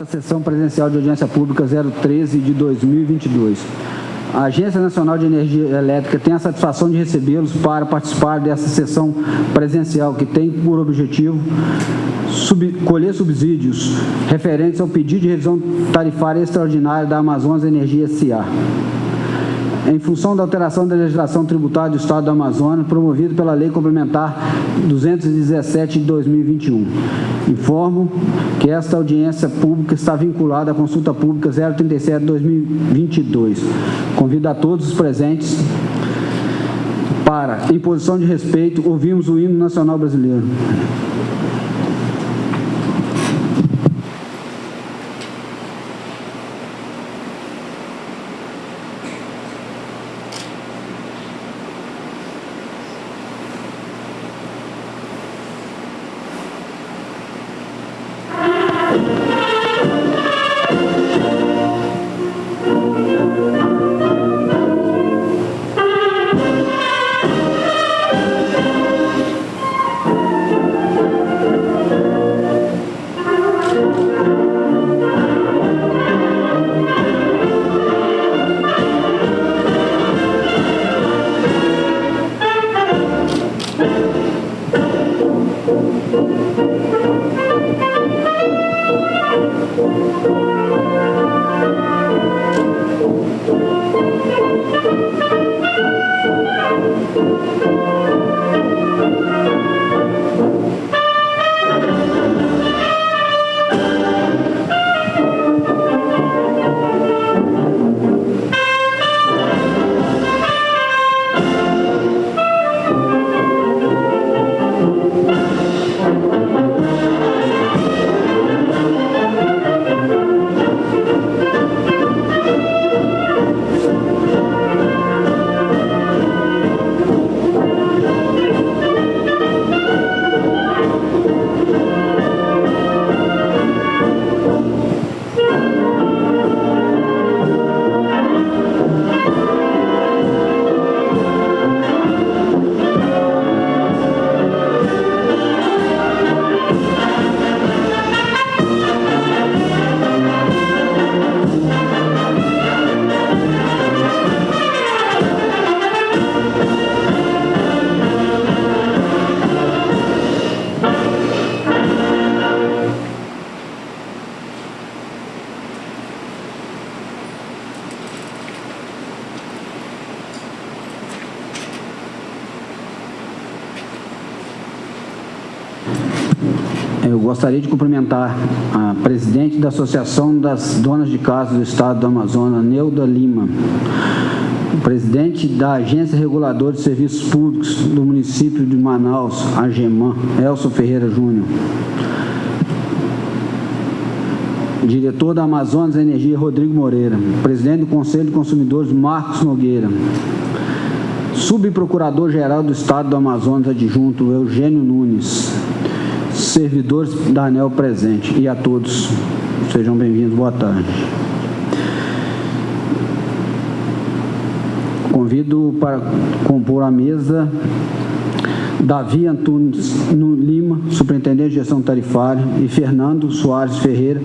A sessão presencial de audiência pública 013 de 2022. A Agência Nacional de Energia Elétrica tem a satisfação de recebê-los para participar dessa sessão presencial que tem por objetivo sub, colher subsídios referentes ao pedido de revisão tarifária extraordinária da Amazonas Energia S.A em função da alteração da legislação tributária do Estado do Amazonas, promovido pela Lei Complementar 217 de 2021. Informo que esta audiência pública está vinculada à consulta pública 037 de 2022. Convido a todos os presentes para, em posição de respeito, ouvirmos o hino nacional brasileiro. Gostaria de cumprimentar a presidente da Associação das Donas de Casa do Estado do Amazonas, Neuda Lima, presidente da Agência Reguladora de Serviços Públicos do município de Manaus, AGEMAN, Elson Ferreira Júnior, diretor da Amazonas Energia, Rodrigo Moreira, presidente do Conselho de Consumidores, Marcos Nogueira, subprocurador-geral do Estado do Amazonas adjunto, Eugênio Nunes, servidores da ANEL presente e a todos. Sejam bem-vindos, boa tarde. Convido para compor a mesa Davi Antunes Lima, superintendente de gestão tarifária, e Fernando Soares Ferreira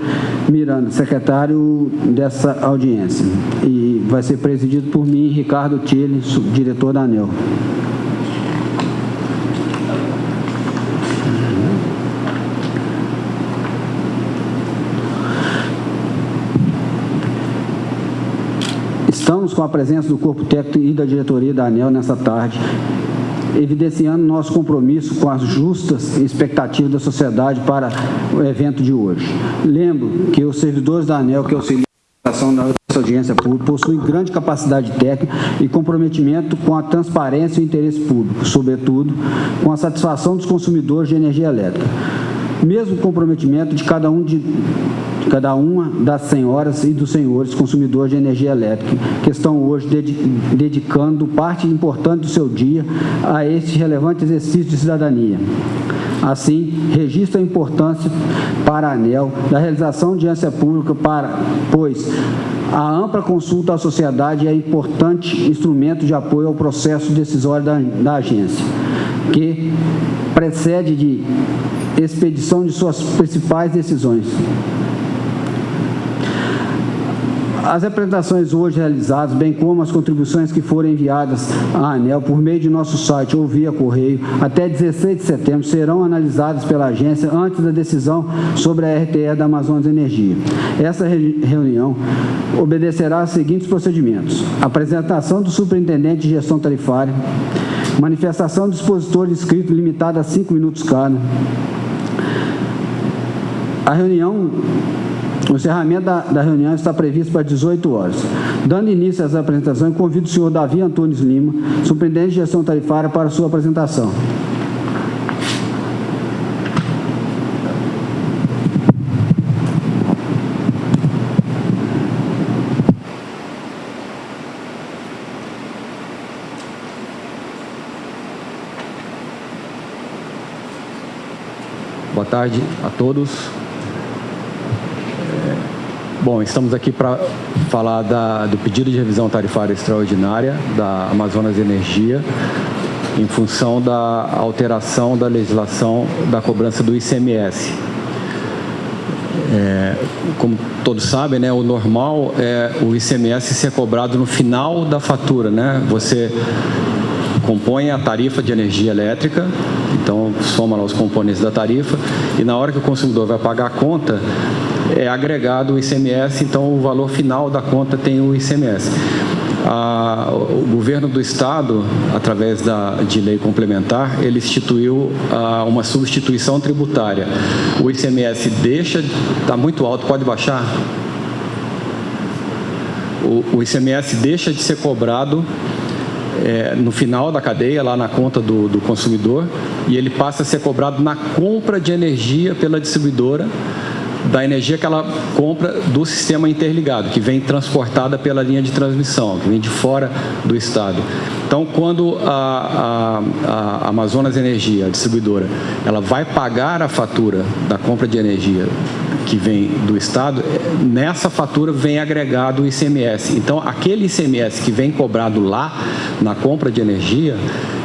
Miranda, secretário dessa audiência. E vai ser presidido por mim, Ricardo Tille, diretor da ANEL. Estamos com a presença do corpo técnico e da diretoria da ANEL nessa tarde, evidenciando nosso compromisso com as justas expectativas da sociedade para o evento de hoje. Lembro que os servidores da ANEL que auxiliam a da audiência pública possuem grande capacidade técnica e comprometimento com a transparência e o interesse público, sobretudo com a satisfação dos consumidores de energia elétrica. Mesmo comprometimento de cada um de cada uma das senhoras e dos senhores consumidores de energia elétrica, que estão hoje dedicando parte importante do seu dia a este relevante exercício de cidadania. Assim, registra a importância para a ANEL da realização de audiência pública para, pois a ampla consulta à sociedade é importante instrumento de apoio ao processo decisório da, da agência, que precede de expedição de suas principais decisões As apresentações hoje realizadas, bem como as contribuições que foram enviadas à ANEL por meio de nosso site ou via correio, até 16 de setembro, serão analisadas pela agência antes da decisão sobre a RTE da Amazonas Energia. Essa reunião obedecerá aos seguintes procedimentos. Apresentação do superintendente de gestão tarifária, manifestação do expositor de escrito limitada a cinco minutos cada. A reunião o encerramento da, da, reunião está previsto para 18 horas. Dando início às apresentações, convido o senhor Davi Antunes Lima, superintendente de gestão tarifária, para a sua apresentação. Boa tarde a todos. Bom, estamos aqui para falar da, do pedido de revisão tarifária extraordinária da Amazonas Energia em função da alteração da legislação da cobrança do ICMS. É, como todos sabem, né, o normal é o ICMS ser cobrado no final da fatura. Né? Você compõe a tarifa de energia elétrica, então soma lá os componentes da tarifa, e na hora que o consumidor vai pagar a conta, é agregado o ICMS, então o valor final da conta tem o ICMS. Ah, o governo do estado, através da, de lei complementar, ele instituiu ah, uma substituição tributária. O ICMS deixa, está muito alto, pode baixar? O, o ICMS deixa de ser cobrado é, no final da cadeia, lá na conta do, do consumidor, e ele passa a ser cobrado na compra de energia pela distribuidora, da energia que ela compra do sistema interligado, que vem transportada pela linha de transmissão, que vem de fora do estado. Então, quando a, a, a Amazonas Energia, a distribuidora, ela vai pagar a fatura da compra de energia que vem do Estado, nessa fatura vem agregado o ICMS. Então, aquele ICMS que vem cobrado lá na compra de energia,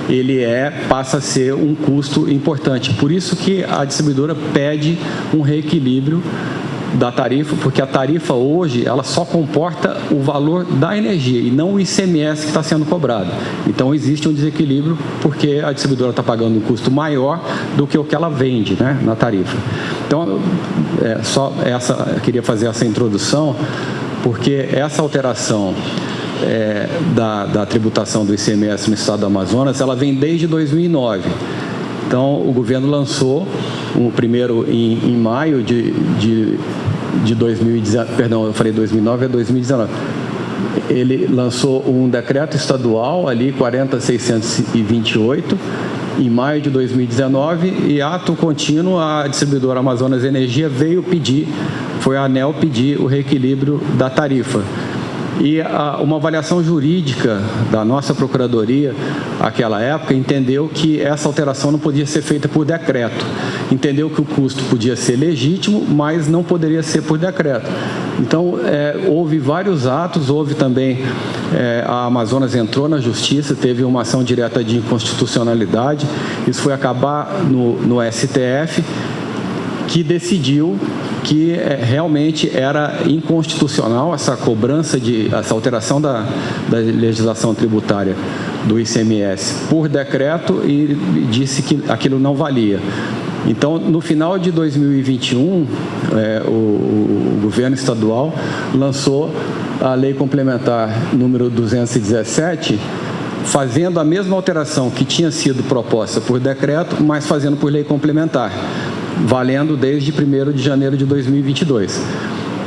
ele é, passa a ser um custo importante. Por isso que a distribuidora pede um reequilíbrio da tarifa, porque a tarifa hoje ela só comporta o valor da energia e não o ICMS que está sendo cobrado. Então existe um desequilíbrio porque a distribuidora está pagando um custo maior do que o que ela vende né, na tarifa. Então, é, só essa, queria fazer essa introdução, porque essa alteração é, da, da, tributação do ICMS no estado do Amazonas, ela vem desde 2009. Então, o governo lançou, o primeiro em, em maio de, de, de 2019, perdão, eu falei 2009, é 2019. Ele lançou um decreto estadual ali, 40628, em maio de 2019 e ato contínuo a distribuidora Amazonas Energia veio pedir, foi a ANEL pedir o reequilíbrio da tarifa. E a, uma avaliação jurídica da nossa Procuradoria, aquela época, entendeu que essa alteração não podia ser feita por decreto. Entendeu que o custo podia ser legítimo, mas não poderia ser por decreto. Então, é, houve vários atos, houve também, é, a Amazonas entrou na justiça, teve uma ação direta de inconstitucionalidade, isso foi acabar no, no STF, que decidiu que é, realmente era inconstitucional essa cobrança de essa alteração da, da legislação tributária do ICMS por decreto e disse que aquilo não valia. Então, no final de 2021, é, o, o, governo estadual lançou a lei complementar número 217, fazendo a mesma alteração que tinha sido proposta por decreto, mas fazendo por lei complementar valendo desde 1 de janeiro de 2022.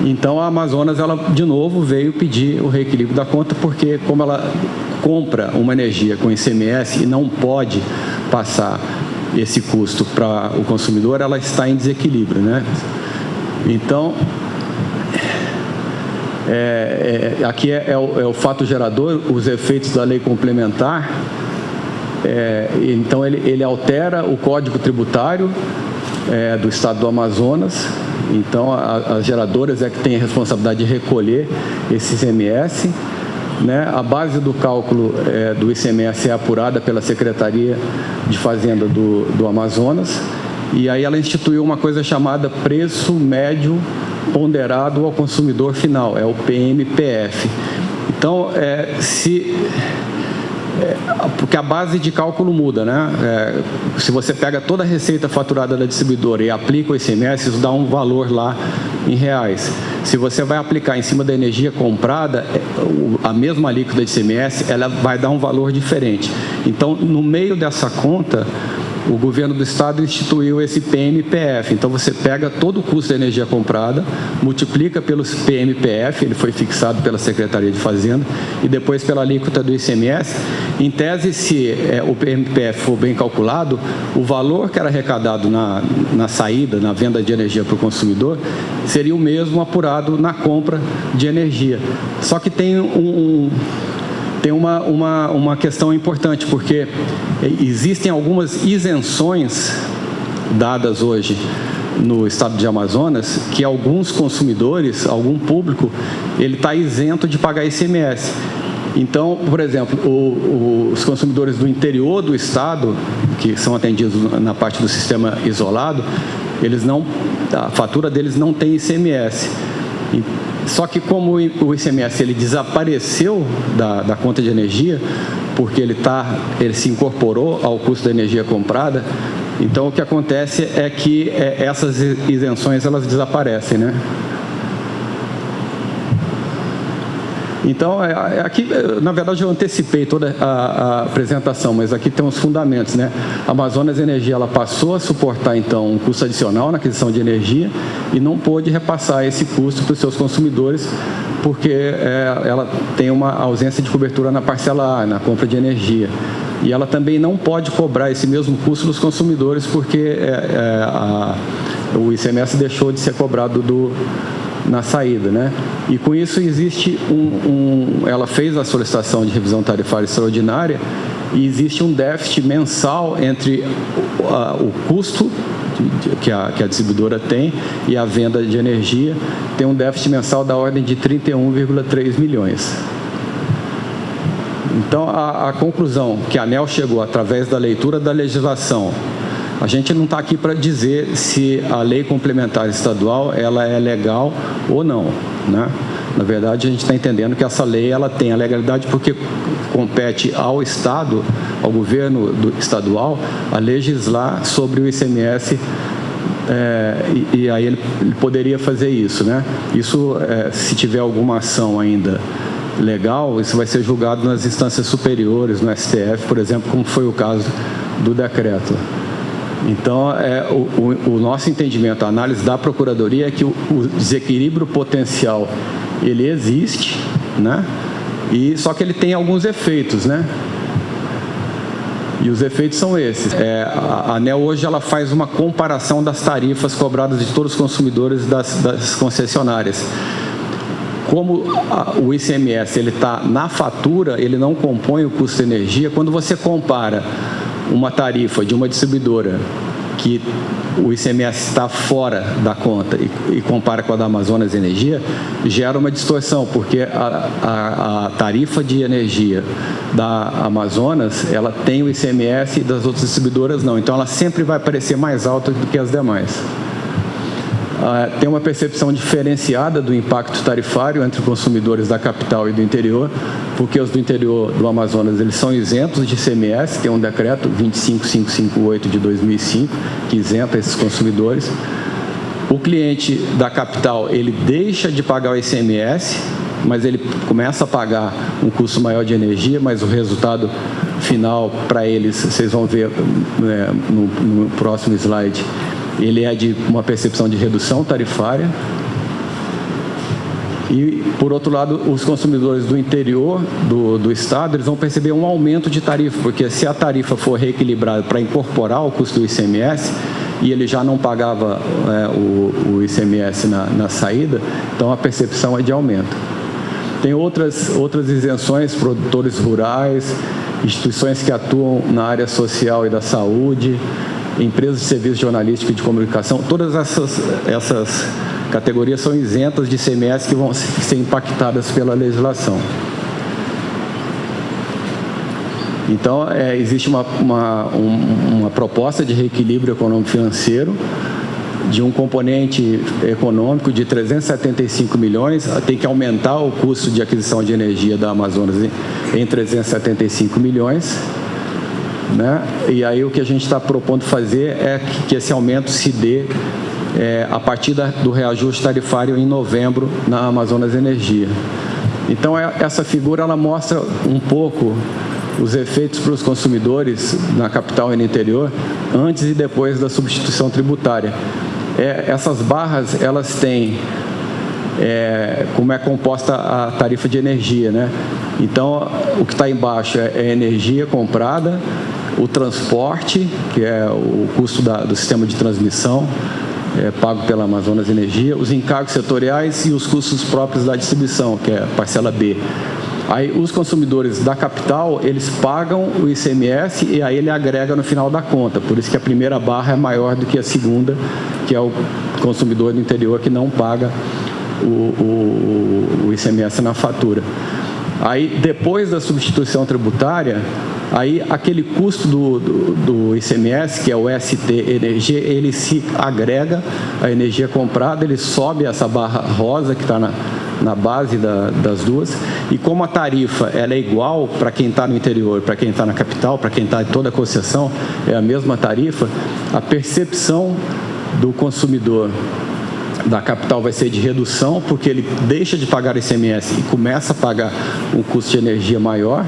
Então, a Amazonas, ela de novo veio pedir o reequilíbrio da conta, porque como ela compra uma energia com ICMS e não pode passar esse custo para o consumidor, ela está em desequilíbrio. Né? Então, é, é, aqui é, é, o, é, o, fato gerador, os efeitos da lei complementar. É, então, ele, ele altera o código tributário, é, do estado do Amazonas. Então, a, as geradoras é que têm a responsabilidade de recolher esse ICMS. Né? A base do cálculo é, do ICMS é apurada pela Secretaria de Fazenda do, do Amazonas. E aí ela instituiu uma coisa chamada preço médio ponderado ao consumidor final, é o PMPF. Então, é, se porque a base de cálculo muda, né? É, se você pega toda a receita faturada da distribuidora e aplica o ICMS, isso dá um valor lá em reais. Se você vai aplicar em cima da energia comprada, é, a mesma alíquota de ICMS, ela vai dar um valor diferente. Então, no meio dessa conta, o governo do estado instituiu esse PMPF. Então você pega todo o custo da energia comprada, multiplica pelos PMPF, ele foi fixado pela Secretaria de Fazenda, e depois pela alíquota do ICMS. Em tese, se é, o PMPF for bem calculado, o valor que era arrecadado na, na saída, na venda de energia para o consumidor, seria o mesmo apurado na compra de energia. Só que tem um, um tem uma, uma, uma questão importante, porque existem algumas isenções dadas hoje no estado de Amazonas que alguns consumidores, algum público, ele está isento de pagar ICMS. Então, por exemplo, o, o, os consumidores do interior do estado, que são atendidos na parte do sistema isolado, eles não, a fatura deles não tem ICMS. Só que como o ICMS ele desapareceu da, da conta de energia, porque ele, tá, ele se incorporou ao custo da energia comprada, então o que acontece é que é, essas isenções elas desaparecem, né? Então, é, é, aqui, na verdade, eu antecipei toda a, a, apresentação, mas aqui tem os fundamentos, né? A Amazonas Energia, ela passou a suportar, então, um custo adicional na aquisição de energia e não pôde repassar esse custo para os seus consumidores, porque é, ela tem uma ausência de cobertura na parcela A, na compra de energia. E ela também não pode cobrar esse mesmo custo dos consumidores, porque é, é, a, o ICMS deixou de ser cobrado do, na saída, né? E com isso existe um, um, ela fez a solicitação de revisão tarifária extraordinária e existe um déficit mensal entre o, a, o custo que a, que a distribuidora tem e a venda de energia tem um déficit mensal da ordem de 31,3 milhões. Então, a, a conclusão que a ANEL chegou através da leitura da legislação a gente não está aqui para dizer se a lei complementar estadual ela é legal ou não, né? Na verdade, a gente está entendendo que essa lei ela tem a legalidade porque compete ao Estado, ao governo estadual, a legislar sobre o ICMS é, e, e, aí ele, ele, poderia fazer isso, né? Isso, é, se tiver alguma ação ainda legal, isso vai ser julgado nas instâncias superiores, no STF, por exemplo, como foi o caso do decreto. Então, é, o, o, nosso entendimento, a análise da Procuradoria é que o, o, desequilíbrio potencial, ele existe, né? E, só que ele tem alguns efeitos, né? E os efeitos são esses. É, a ANEL hoje ela faz uma comparação das tarifas cobradas de todos os consumidores das, das concessionárias. Como a, o ICMS está na fatura, ele não compõe o custo de energia. Quando você compara uma tarifa de uma distribuidora que o ICMS está fora da conta e, e, compara com a da Amazonas Energia, gera uma distorção, porque a, a, a, tarifa de energia da Amazonas, ela tem o ICMS e das outras distribuidoras não. Então, ela sempre vai parecer mais alta do que as demais. Ah, tem uma percepção diferenciada do impacto tarifário entre consumidores da capital e do interior, porque os do interior do Amazonas eles são isentos de ICMS, tem um decreto 25558 de 2005 que isenta esses consumidores. O cliente da capital ele deixa de pagar o ICMS, mas ele começa a pagar um custo maior de energia, mas o resultado final para eles, vocês vão ver né, no, no próximo slide, ele é de uma percepção de redução tarifária. E, por outro lado, os consumidores do interior do, do estado, eles vão perceber um aumento de tarifa, porque se a tarifa for reequilibrada para incorporar o custo do ICMS, e ele já não pagava é, o, o, ICMS na, na saída, então a percepção é de aumento. Tem outras, outras isenções, produtores rurais, instituições que atuam na área social e da saúde, empresas de serviço jornalístico e de comunicação, todas essas, essas categorias são isentas de ICMS que vão ser impactadas pela legislação. Então, é, existe uma, uma, uma proposta de reequilíbrio econômico-financeiro de um componente econômico de 375 milhões, tem que aumentar o custo de aquisição de energia da Amazonas em 375 milhões. Né? E aí o que a gente está propondo fazer é que esse aumento se dê é, a partir da, do reajuste tarifário em novembro na Amazonas Energia. Então, é, essa figura ela mostra um pouco os efeitos para os consumidores na capital e no interior antes e depois da substituição tributária. É, essas barras, elas têm é, como é composta a tarifa de energia, né? Então, o que está embaixo é, é energia comprada, o transporte, que é o custo da, do sistema de transmissão, é, pago pela Amazonas Energia, os encargos setoriais e os custos próprios da distribuição, que é a parcela B. Aí os consumidores da capital, eles pagam o ICMS e aí ele agrega no final da conta. Por isso que a primeira barra é maior do que a segunda, que é o consumidor do interior que não paga o, o, o ICMS na fatura. Aí, depois da substituição tributária, aí aquele custo do, do, do, ICMS, que é o ST Energia, ele se agrega à energia comprada, ele sobe essa barra rosa que está na, na base da, das duas, e como a tarifa ela é igual para quem está no interior, para quem está na capital, para quem está em toda a concessão, é a mesma tarifa, a percepção do consumidor da capital vai ser de redução, porque ele deixa de pagar ICMS e começa a pagar um custo de energia maior,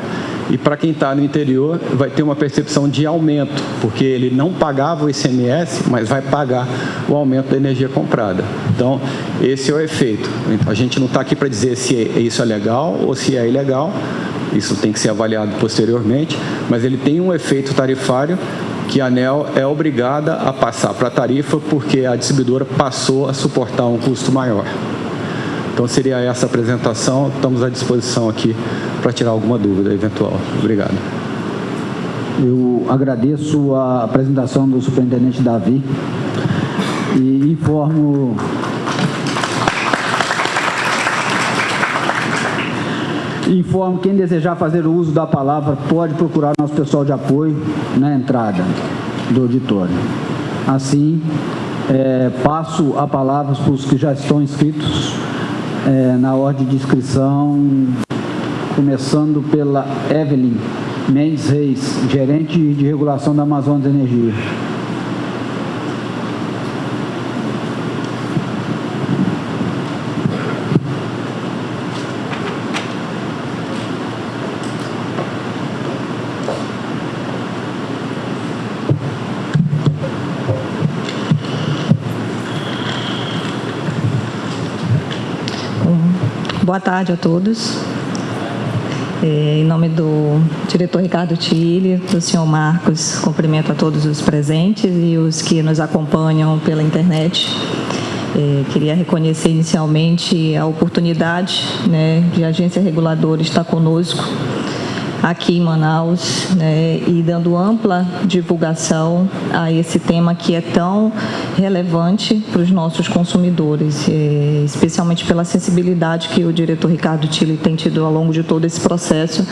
e para quem está no interior vai ter uma percepção de aumento, porque ele não pagava o ICMS, mas vai pagar o aumento da energia comprada. Então, esse é o efeito. A gente não está aqui para dizer se isso é legal ou se é ilegal, isso tem que ser avaliado posteriormente, mas ele tem um efeito tarifário que a ANEL é obrigada a passar para a tarifa porque a distribuidora passou a suportar um custo maior. Então seria essa apresentação, estamos à disposição aqui para tirar alguma dúvida eventual. Obrigado. Eu agradeço a apresentação do superintendente Davi e informo Informo quem desejar fazer o uso da palavra pode procurar nosso pessoal de apoio na entrada do auditório. Assim, é, passo a palavra para os que já estão inscritos é, na ordem de inscrição, começando pela Evelyn Mendes Reis, gerente de regulação da Amazonas Energia. Boa tarde a todos. É, em nome do diretor Ricardo Tille, do senhor Marcos, cumprimento a todos os presentes e os que nos acompanham pela internet. É, queria reconhecer inicialmente a oportunidade né, de a agência reguladora estar conosco aqui em Manaus né, e dando ampla divulgação a esse tema que é tão relevante para os nossos consumidores, é, especialmente pela sensibilidade que o diretor Ricardo Tille tem tido ao longo de todo esse processo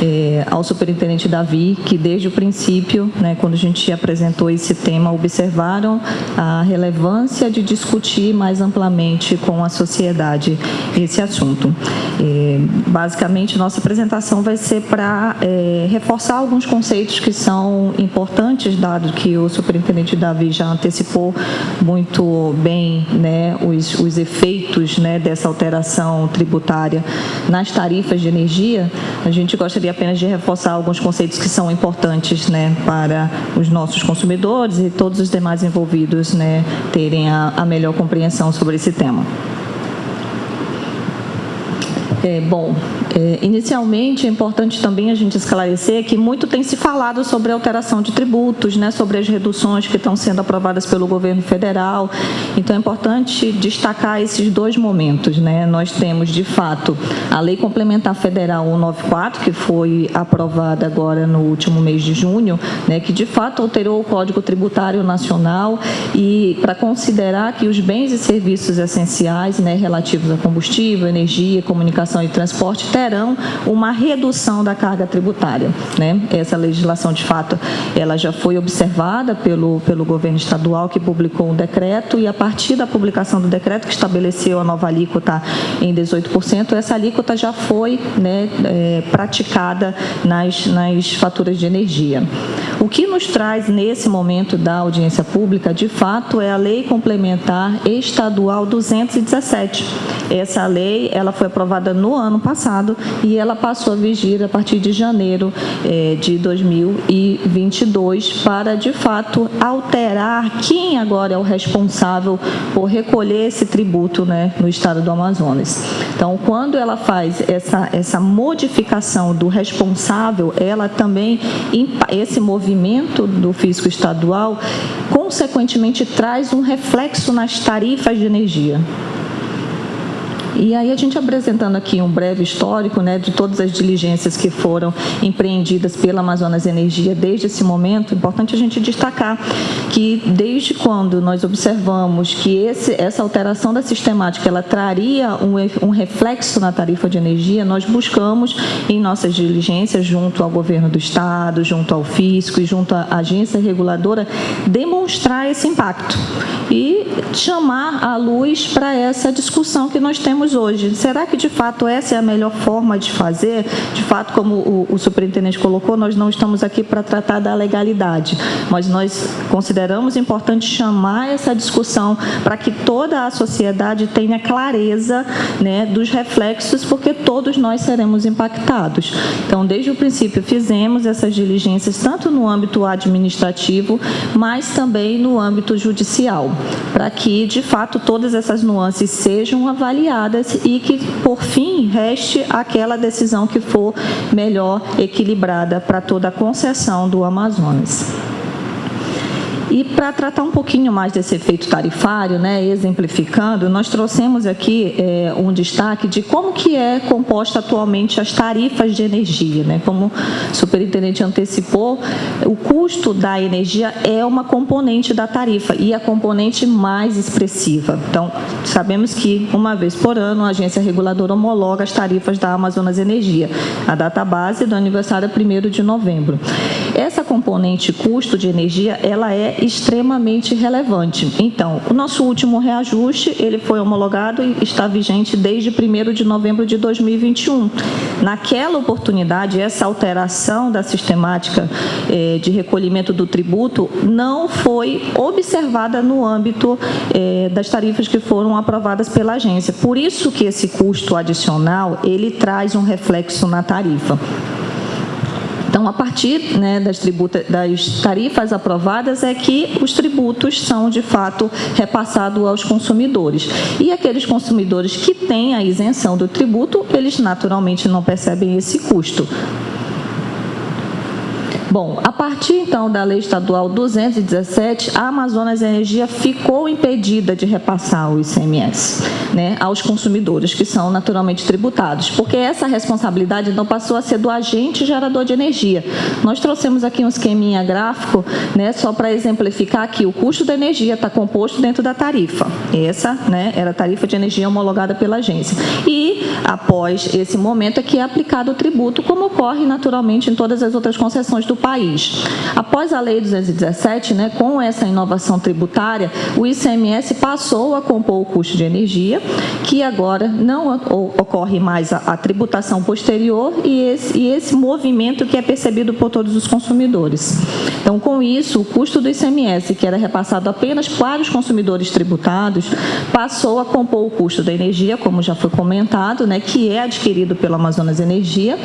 é, ao superintendente Davi, que desde o princípio, né, quando a gente apresentou esse tema, observaram a relevância de discutir mais amplamente com a sociedade esse assunto. É, basicamente, nossa apresentação vai ser para é, reforçar alguns conceitos que são importantes, dado que o superintendente Davi já antecipou muito bem né, os, os efeitos né, dessa alteração tributária nas tarifas de energia, a gente gostaria gostaria apenas de reforçar alguns conceitos que são importantes né, para os nossos consumidores e todos os demais envolvidos né, terem a, a melhor compreensão sobre esse tema. É, bom, é, inicialmente é importante também a gente esclarecer que muito tem se falado sobre a alteração de tributos, né, sobre as reduções que estão sendo aprovadas pelo governo federal. Então é importante destacar esses dois momentos. Né? Nós temos, de fato, a Lei Complementar Federal 194, que foi aprovada agora no último mês de junho, né, que de fato alterou o Código Tributário Nacional e para considerar que os bens e serviços essenciais né, relativos a combustível, energia, comunicação Comunicação e Transporte terão uma redução da carga tributária. Né? Essa legislação, de fato, ela já foi observada pelo, pelo governo estadual, que publicou um decreto, e a partir da publicação do decreto, que estabeleceu a nova alíquota em 18%, essa alíquota já foi né, é, praticada nas, nas faturas de energia. O que nos traz nesse momento da audiência pública, de fato, é a Lei Complementar Estadual 217. Essa lei ela foi aprovada no ano passado e ela passou a vigir a partir de janeiro eh, de 2022 para, de fato, alterar quem agora é o responsável por recolher esse tributo né, no estado do Amazonas. Então, quando ela faz essa, essa modificação do responsável, ela também, esse movimento do fisco estadual, consequentemente traz um reflexo nas tarifas de energia. E aí a gente apresentando aqui um breve histórico né, de todas as diligências que foram empreendidas pela Amazonas Energia desde esse momento, importante a gente destacar que desde quando nós observamos que esse, essa alteração da sistemática ela traria um, um reflexo na tarifa de energia, nós buscamos em nossas diligências junto ao governo do estado, junto ao fisco e junto à agência reguladora demonstrar esse impacto e chamar a luz para essa discussão que nós temos hoje. Será que de fato essa é a melhor forma de fazer? De fato, como o, o superintendente colocou, nós não estamos aqui para tratar da legalidade, mas nós consideramos importante chamar essa discussão para que toda a sociedade tenha clareza né, dos reflexos, porque todos nós seremos impactados. Então, desde o princípio, fizemos essas diligências tanto no âmbito administrativo, mas também no âmbito judicial, para que, de fato, todas essas nuances sejam avaliadas e que, por fim, reste aquela decisão que for melhor equilibrada para toda a concessão do Amazonas. E para tratar um pouquinho mais desse efeito tarifário, né, exemplificando, nós trouxemos aqui é, um destaque de como que é composta atualmente as tarifas de energia. Né? Como o superintendente antecipou, o custo da energia é uma componente da tarifa e a componente mais expressiva. Então, sabemos que uma vez por ano a agência reguladora homologa as tarifas da Amazonas Energia, a data base do aniversário é 1 de novembro. Essa componente custo de energia, ela é extremamente relevante. Então, o nosso último reajuste, ele foi homologado e está vigente desde 1 de novembro de 2021. Naquela oportunidade, essa alteração da sistemática eh, de recolhimento do tributo não foi observada no âmbito eh, das tarifas que foram aprovadas pela agência. Por isso que esse custo adicional, ele traz um reflexo na tarifa. Então, a partir né, das, tributa, das tarifas aprovadas é que os tributos são, de fato, repassados aos consumidores. E aqueles consumidores que têm a isenção do tributo, eles naturalmente não percebem esse custo. Bom, a partir então da Lei Estadual 217, a Amazonas Energia ficou impedida de repassar o ICMS né, aos consumidores, que são naturalmente tributados, porque essa responsabilidade não passou a ser do agente gerador de energia. Nós trouxemos aqui um esqueminha gráfico, né, só para exemplificar que o custo da energia está composto dentro da tarifa. Essa né, era a tarifa de energia homologada pela agência. E, após esse momento, é que é aplicado o tributo, como ocorre naturalmente em todas as outras concessões do país. Após a Lei 217, né, com essa inovação tributária, o ICMS passou a compor o custo de energia, que agora não ocorre mais a, a tributação posterior e esse, e esse movimento que é percebido por todos os consumidores. Então, com isso, o custo do ICMS, que era repassado apenas para os consumidores tributados, passou a compor o custo da energia, como já foi comentado, né, que é adquirido pelo Amazonas Energia,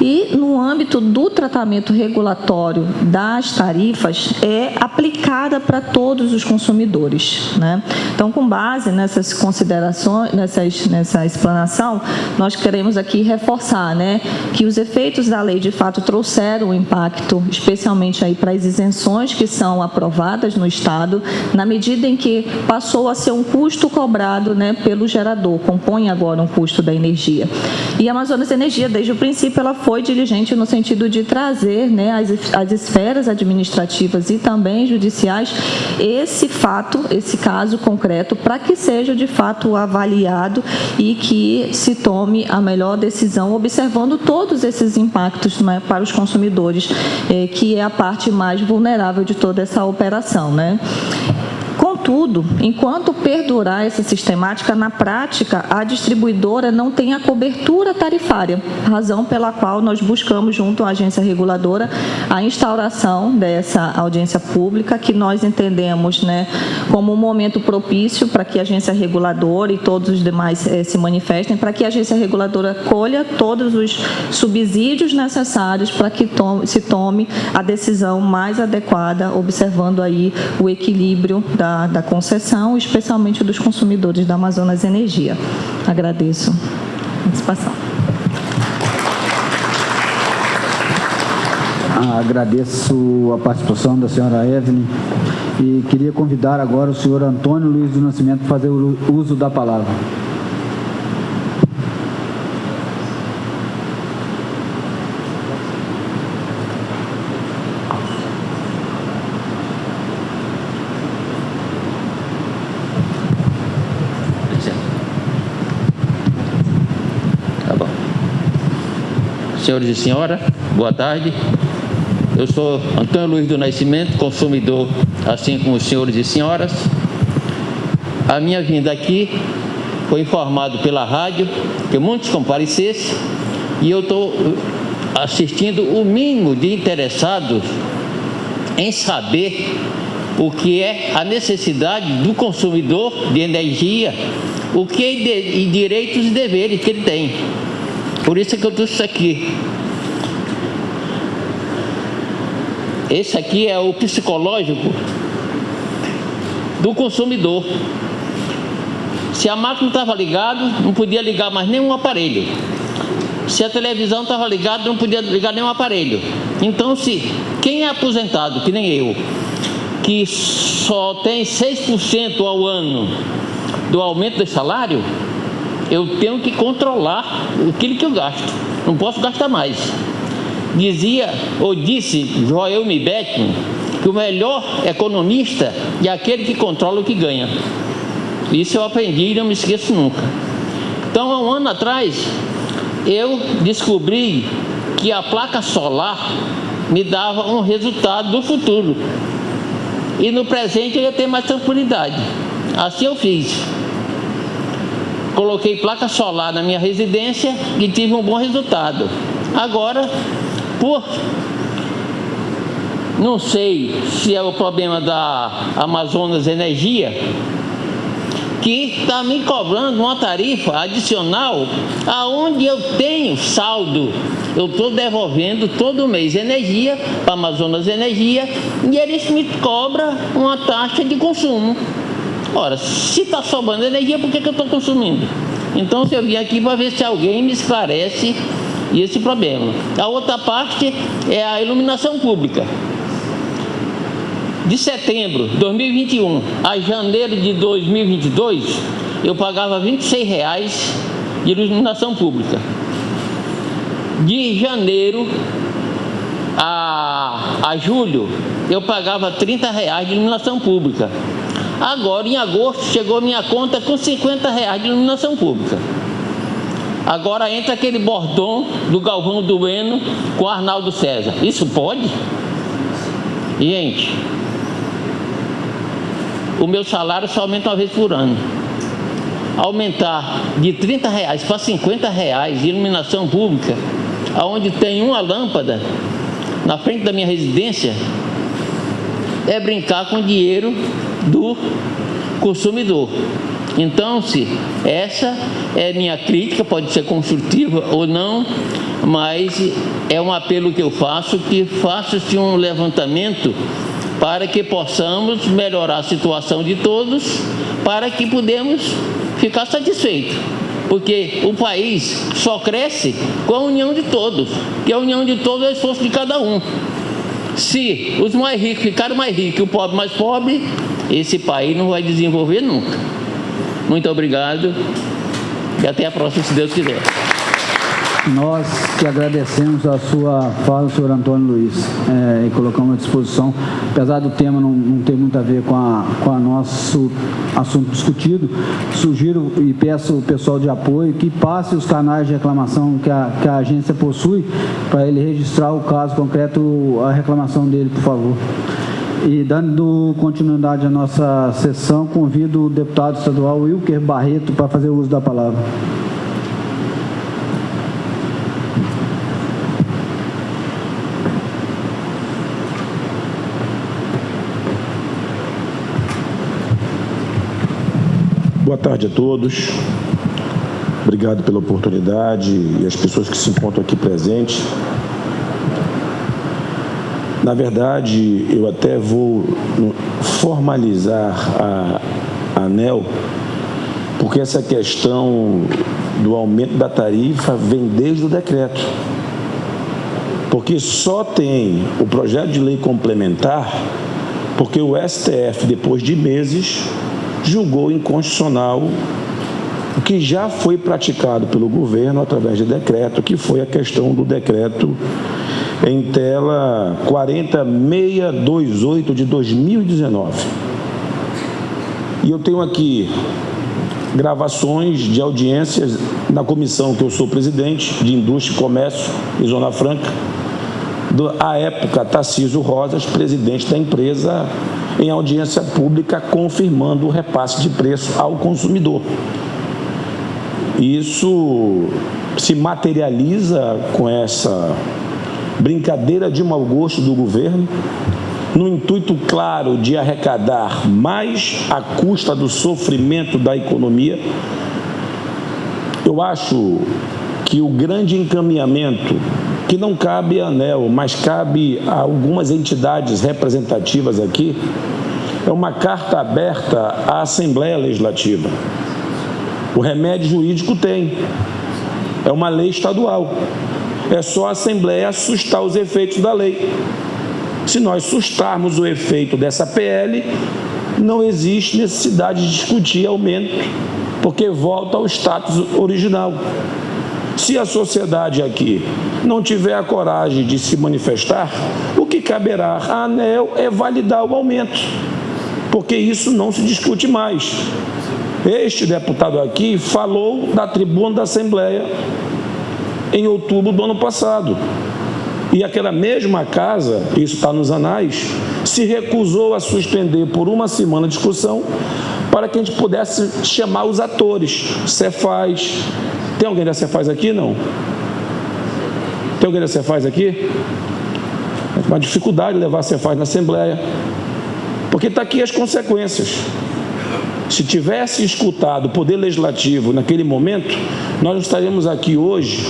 e no âmbito do tratamento regulatório das tarifas é aplicada para todos os consumidores. Né? Então, com base nessas considerações, nessas, nessa explanação, nós queremos aqui reforçar né, que os efeitos da lei de fato trouxeram um impacto, especialmente aí para a das isenções que são aprovadas no Estado, na medida em que passou a ser um custo cobrado né, pelo gerador, compõe agora um custo da energia. E a Amazonas Energia, desde o princípio, ela foi diligente no sentido de trazer né, as, as esferas administrativas e também judiciais esse fato, esse caso concreto, para que seja de fato avaliado e que se tome a melhor decisão, observando todos esses impactos né, para os consumidores, eh, que é a parte mais vulnerável de toda essa operação. Né? Contudo, enquanto perdurar essa sistemática, na prática, a distribuidora não tem a cobertura tarifária, razão pela qual nós buscamos, junto à agência reguladora, a instauração dessa audiência pública, que nós entendemos né, como um momento propício para que a agência reguladora e todos os demais eh, se manifestem, para que a agência reguladora colha todos os subsídios necessários para que tome, se tome a decisão mais adequada, observando aí o equilíbrio da, da concessão, especialmente dos consumidores da Amazonas Energia. Agradeço a participação. Agradeço a participação da senhora Evelyn e queria convidar agora o senhor Antônio Luiz do Nascimento para fazer o uso da palavra. Senhores e senhoras, boa tarde. Eu sou Antônio Luiz do Nascimento, consumidor, assim como os senhores e senhoras. A minha vinda aqui foi informado pela rádio que muitos comparecessem e eu estou assistindo o mínimo de interessados em saber o que é a necessidade do consumidor de energia, o que é de, direitos e deveres que ele tem. Por isso que eu trouxe isso aqui. Esse aqui é o psicológico do consumidor. Se a máquina estava ligada, não podia ligar mais nenhum aparelho. Se a televisão estava ligada, não podia ligar nenhum aparelho. Então, se quem é aposentado, que nem eu, que só tem 6% ao ano do aumento do salário, eu tenho que controlar aquilo que eu gasto. Não posso gastar mais. Dizia, ou disse Joel Beckman, que o melhor economista é aquele que controla o que ganha. Isso eu aprendi e não me esqueço nunca. Então, há um ano atrás, eu descobri que a placa solar me dava um resultado do futuro. E no presente eu ia ter mais tranquilidade. Assim eu fiz coloquei placa solar na minha residência e tive um bom resultado. Agora, por não sei se é o problema da Amazonas Energia, que está me cobrando uma tarifa adicional aonde eu tenho saldo. Eu estou devolvendo todo mês energia para Amazonas Energia e eles me cobram uma taxa de consumo. Ora, se está sobrando energia, por que, que eu estou consumindo? Então, eu vim aqui para ver se alguém me esclarece esse problema. A outra parte é a iluminação pública. De setembro de 2021 a janeiro de 2022, eu pagava R$ 26,00 de iluminação pública. De janeiro a, a julho, eu pagava R$ 30,00 de iluminação pública. Agora, em agosto, chegou minha conta com 50 reais de iluminação pública. Agora entra aquele bordão do Galvão Dueno com Arnaldo César. Isso pode? Gente, o meu salário só aumenta uma vez por ano. Aumentar de 30 reais para 50 reais de iluminação pública, aonde tem uma lâmpada na frente da minha residência, é brincar com dinheiro do consumidor. Então, se essa é minha crítica, pode ser construtiva ou não, mas é um apelo que eu faço, que faça-se um levantamento para que possamos melhorar a situação de todos, para que podemos ficar satisfeitos. Porque o país só cresce com a união de todos, que a união de todos é o esforço de cada um. Se os mais ricos ficaram mais ricos e o pobre mais pobre, esse país não vai desenvolver nunca. Muito obrigado e até a próxima, se Deus quiser. Nós que agradecemos a sua fala, senhor Antônio Luiz, é, e colocamos à disposição, apesar do tema não, não ter muito a ver com a, com a nosso assunto discutido, sugiro e peço o pessoal de apoio que passe os canais de reclamação que a, que a agência possui para ele registrar o caso concreto, a reclamação dele, por favor. E dando continuidade à nossa sessão, convido o deputado estadual Wilker Barreto para fazer uso da palavra. Boa tarde a todos. Obrigado pela oportunidade e as pessoas que se encontram aqui presentes. Na verdade, eu até vou formalizar a, ANEL, porque essa questão do aumento da tarifa vem desde o decreto. Porque só tem o projeto de lei complementar porque o STF, depois de meses, julgou inconstitucional o que já foi praticado pelo governo através de decreto, que foi a questão do decreto em tela 40628 de 2019. E eu tenho aqui gravações de audiências na comissão que eu sou presidente, de Indústria, Comércio e Zona Franca, à época Tarcísio Rosas, presidente da empresa, em audiência pública confirmando o repasse de preço ao consumidor. Isso se materializa com essa brincadeira de mau gosto do governo, no intuito claro de arrecadar mais à custa do sofrimento da economia. Eu acho que o grande encaminhamento, que não cabe à ANEL, mas cabe a algumas entidades representativas aqui, é uma carta aberta à Assembleia Legislativa. O remédio jurídico tem, é uma lei estadual. É só a Assembleia assustar os efeitos da lei. Se nós sustarmos o efeito dessa PL, não existe necessidade de discutir aumento, porque volta ao status original. Se a sociedade aqui não tiver a coragem de se manifestar, o que caberá à ANEL é validar o aumento, porque isso não se discute mais. Este deputado aqui falou da tribuna da Assembleia em outubro do ano passado. E aquela mesma casa, isso está nos anais, se recusou a suspender por uma semana a discussão para que a gente pudesse chamar os atores, Cefaz. Tem alguém da Cefaz aqui? Não. Tem alguém da Cefaz aqui? É uma dificuldade levar a Cefaz na Assembleia. Porque está aqui as consequências. Se tivesse escutado o Poder Legislativo naquele momento, nós estaríamos aqui hoje,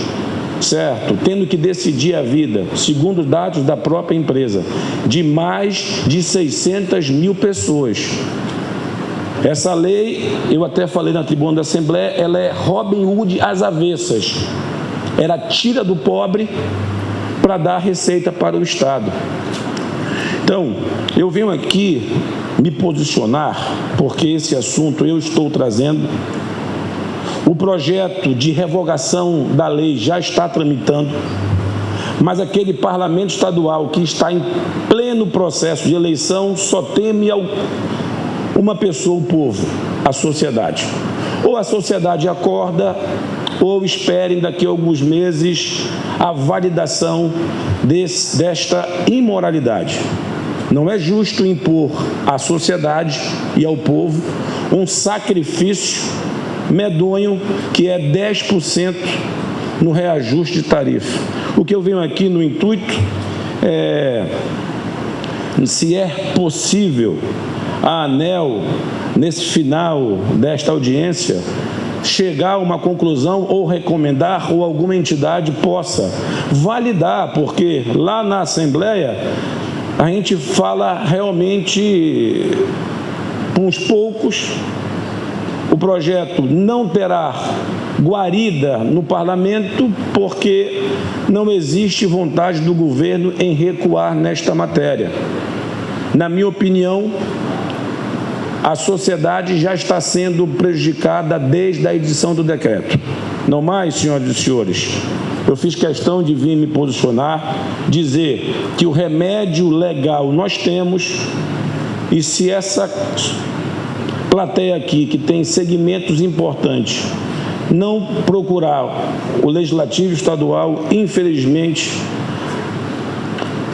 certo? Tendo que decidir a vida, segundo dados da própria empresa, de mais de 600 mil pessoas. Essa lei, eu até falei na tribuna da Assembleia, ela é Robin Hood às avessas. Ela tira do pobre para dar receita para o Estado. Então, eu venho aqui me posicionar, porque esse assunto eu estou trazendo. O projeto de revogação da lei já está tramitando, mas aquele parlamento estadual que está em pleno processo de eleição só teme uma pessoa, o povo, a sociedade. Ou a sociedade acorda, ou esperem daqui a alguns meses a validação desse, desta imoralidade. Não é justo impor à sociedade e ao povo um sacrifício medonho que é 10% no reajuste de tarifa. O que eu venho aqui no intuito é se é possível a ANEL, nesse final desta audiência, chegar a uma conclusão ou recomendar ou alguma entidade possa validar, porque lá na Assembleia a gente fala realmente uns poucos, o projeto não terá guarida no parlamento porque não existe vontade do governo em recuar nesta matéria. Na minha opinião, a sociedade já está sendo prejudicada desde a edição do decreto. Não mais, senhoras e senhores, eu fiz questão de vir me posicionar, dizer que o remédio legal nós temos e se essa plateia aqui, que tem segmentos importantes, não procurar o Legislativo Estadual, infelizmente,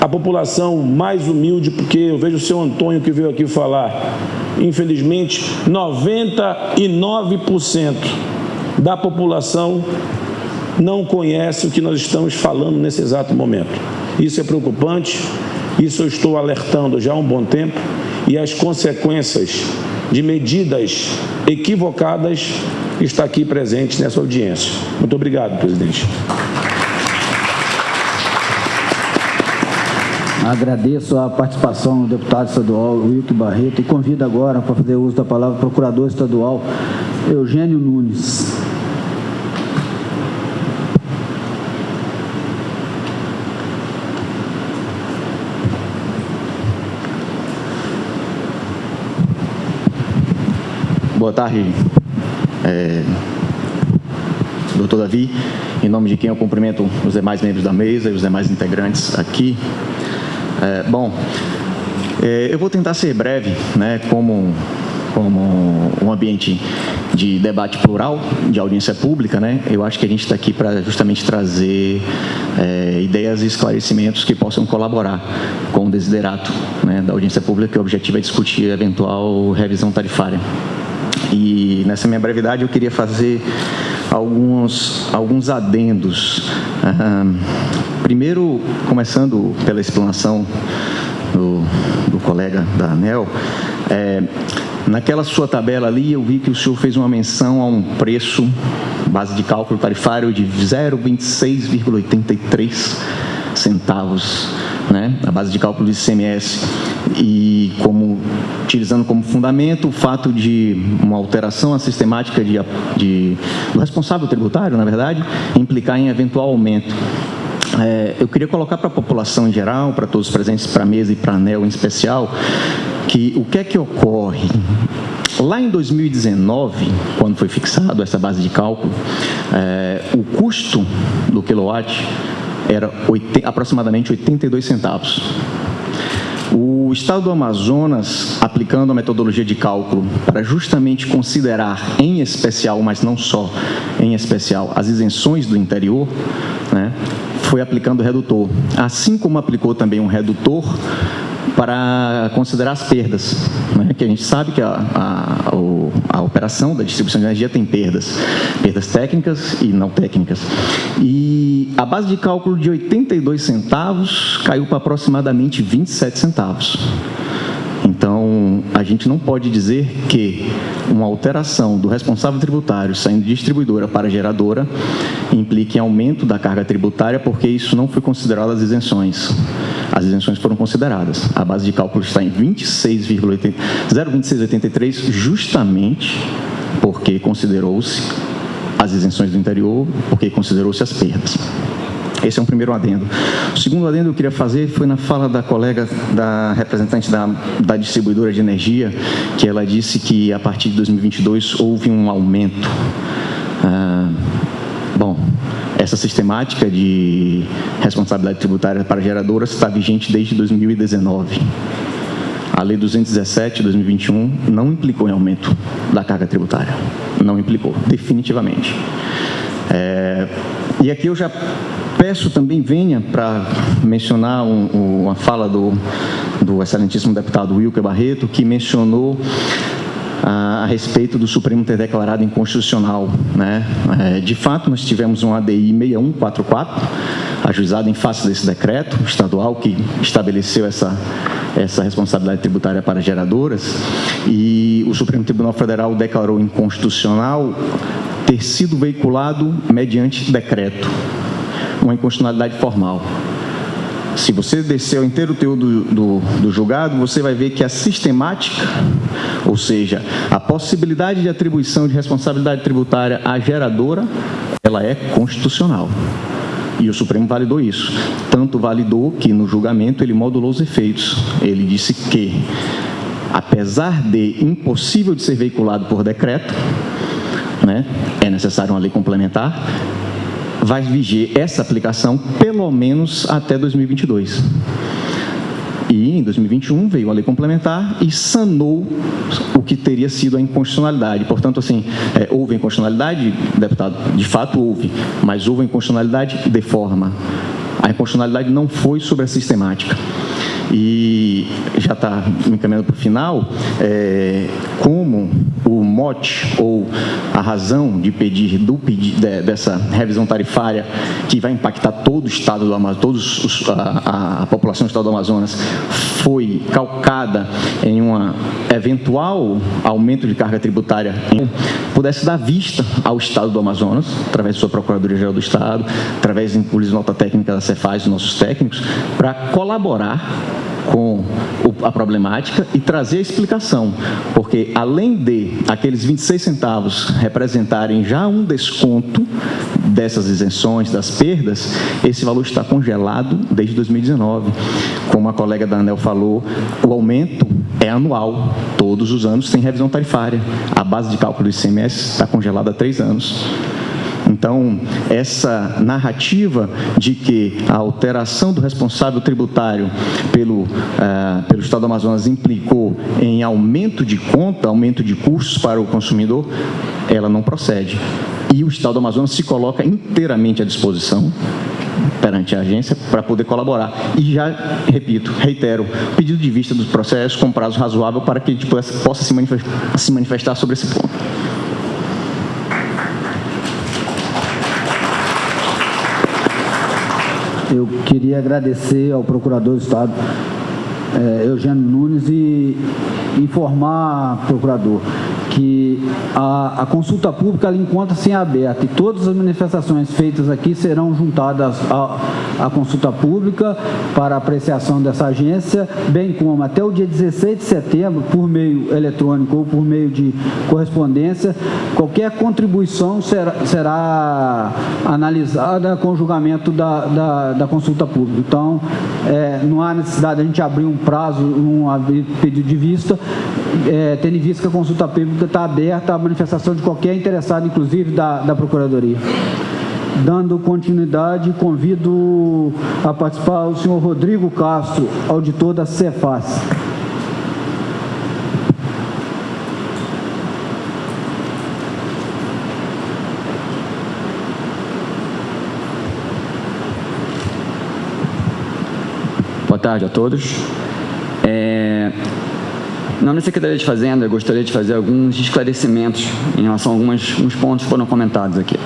a população mais humilde, porque eu vejo o seu Antônio que veio aqui falar, infelizmente, 99% da população não conhece o que nós estamos falando nesse exato momento. Isso é preocupante, isso eu estou alertando já há um bom tempo e as consequências de medidas equivocadas está aqui presentes nessa audiência. Muito obrigado, presidente. Agradeço a participação do deputado estadual Wilke Barreto e convido agora para fazer uso da palavra o procurador estadual Eugênio Nunes. Boa tarde, é, doutor Davi. Em nome de quem eu cumprimento os demais membros da mesa e os demais integrantes aqui. É, bom, é, eu vou tentar ser breve, né, como, como um ambiente de debate plural, de audiência pública, né? Eu acho que a gente está aqui para justamente trazer é, ideias e esclarecimentos que possam colaborar com o desiderato né, da audiência pública, que o objetivo é discutir a eventual revisão tarifária. E nessa minha brevidade eu queria fazer alguns, alguns adendos. primeiro, começando pela explanação do, do colega da ANEL, é, naquela sua tabela ali eu vi que o senhor fez uma menção a um preço, base de cálculo tarifário de 0,26,83 centavos, né, a base de cálculo de ICMS e como utilizando como fundamento o fato de uma alteração à sistemática de, de, do responsável tributário, na verdade, implicar em eventual aumento. É, eu queria colocar para a população em geral, para todos os presentes, para a mesa e para a ANEL em especial, que o que é que ocorre? Lá em 2019, quando foi fixado essa base de cálculo, é, o custo do quilowatt era 80, aproximadamente 82 centavos. O Estado do Amazonas, aplicando a metodologia de cálculo para justamente considerar, em especial, mas não só, em especial, as isenções do interior, né, foi aplicando redutor. Assim como aplicou também um redutor para considerar as perdas, né? que a gente sabe que a, a, a, operação da distribuição de energia tem perdas, perdas técnicas e não técnicas. E a base de cálculo de 82 centavos caiu para aproximadamente 27 centavos. Então, a gente não pode dizer que uma alteração do responsável tributário saindo de distribuidora para geradora implique aumento da carga tributária, porque isso não foi considerado as isenções. As isenções foram consideradas. A base de cálculo está em 0,2683, justamente porque considerou-se as isenções do interior, porque considerou-se as perdas. Esse é um primeiro adendo. O segundo adendo que eu queria fazer foi na fala da colega, da representante da, da distribuidora de energia, que ela disse que a partir de 2022 houve um aumento. Bom, essa sistemática de responsabilidade tributária para geradoras está vigente desde 2019. A Lei 217 de 2021 não implicou em aumento da carga tributária. Não implicou, definitivamente. É, e aqui eu já peço também venha para mencionar um, uma fala do, do excelentíssimo deputado Wilker Barreto, que mencionou a, respeito do Supremo ter declarado inconstitucional. Né? É, de fato, nós tivemos um ADI 6144, ajuizado em face desse decreto estadual que estabeleceu essa, essa responsabilidade tributária para geradoras, e o Supremo Tribunal Federal declarou inconstitucional ter sido veiculado mediante decreto uma inconstitucionalidade formal. Se você descer o inteiro teu do, do, do julgado, você vai ver que a sistemática, ou seja, a possibilidade de atribuição de responsabilidade tributária à geradora, ela é constitucional. E o Supremo validou isso. Tanto validou que no julgamento ele modulou os efeitos. Ele disse que, apesar de impossível de ser veiculado por decreto, né, é necessário uma lei complementar, vai viger essa aplicação pelo menos até 2022. E em 2021 veio a lei complementar e sanou o que teria sido a inconstitucionalidade. Portanto, assim, é, houve inconstitucionalidade, deputado, de fato houve, mas houve inconstitucionalidade de forma. A inconstitucionalidade não foi sobre a sistemática e já está me encaminhando para o final, é, como o mote ou a razão de pedir do de, dessa revisão tarifária que vai impactar todo o estado do Amazonas, todos os, a, a, população do estado do Amazonas foi calcada em um eventual aumento de carga tributária, pudesse dar vista ao estado do Amazonas, através de sua Procuradoria-Geral do Estado, através de nota técnica da Cefaz, dos nossos técnicos, para colaborar com a problemática e trazer a explicação, porque além de aqueles 26 centavos representarem já um desconto dessas isenções, das perdas, esse valor está congelado desde 2019. Como a colega da ANEL falou, o aumento é anual, todos os anos tem revisão tarifária. A base de cálculo do ICMS está congelada há três anos. Então, essa narrativa de que a alteração do responsável tributário pelo, uh, pelo Estado do Amazonas implicou em aumento de conta, aumento de custos para o consumidor, ela não procede. E o Estado do Amazonas se coloca inteiramente à disposição perante a agência para poder colaborar. E já, repito, reitero, pedido de vista dos processos com prazo razoável para que a gente possa, se manifestar sobre esse ponto. Eu queria agradecer ao Procurador do Estado, é, Eugênio Nunes, e informar, procurador, que a, a consulta pública encontra-se em aberto e todas as manifestações feitas aqui serão juntadas à, à consulta pública para apreciação dessa agência, bem como até o dia 16 de setembro, por meio eletrônico ou por meio de correspondência, qualquer contribuição será, será analisada com julgamento da, da, da consulta pública. Então, é, não há necessidade de a gente abrir um prazo, um pedido de vista, é, tendo em vista que a consulta pública está aberta à manifestação de qualquer interessado, inclusive da, da Procuradoria. Dando continuidade, convido a participar o senhor Rodrigo Castro, auditor da Cefaz. Boa tarde a todos. É, na Secretaria de Fazenda, eu gostaria de fazer alguns esclarecimentos em relação a alguns, alguns pontos que foram comentados aqui.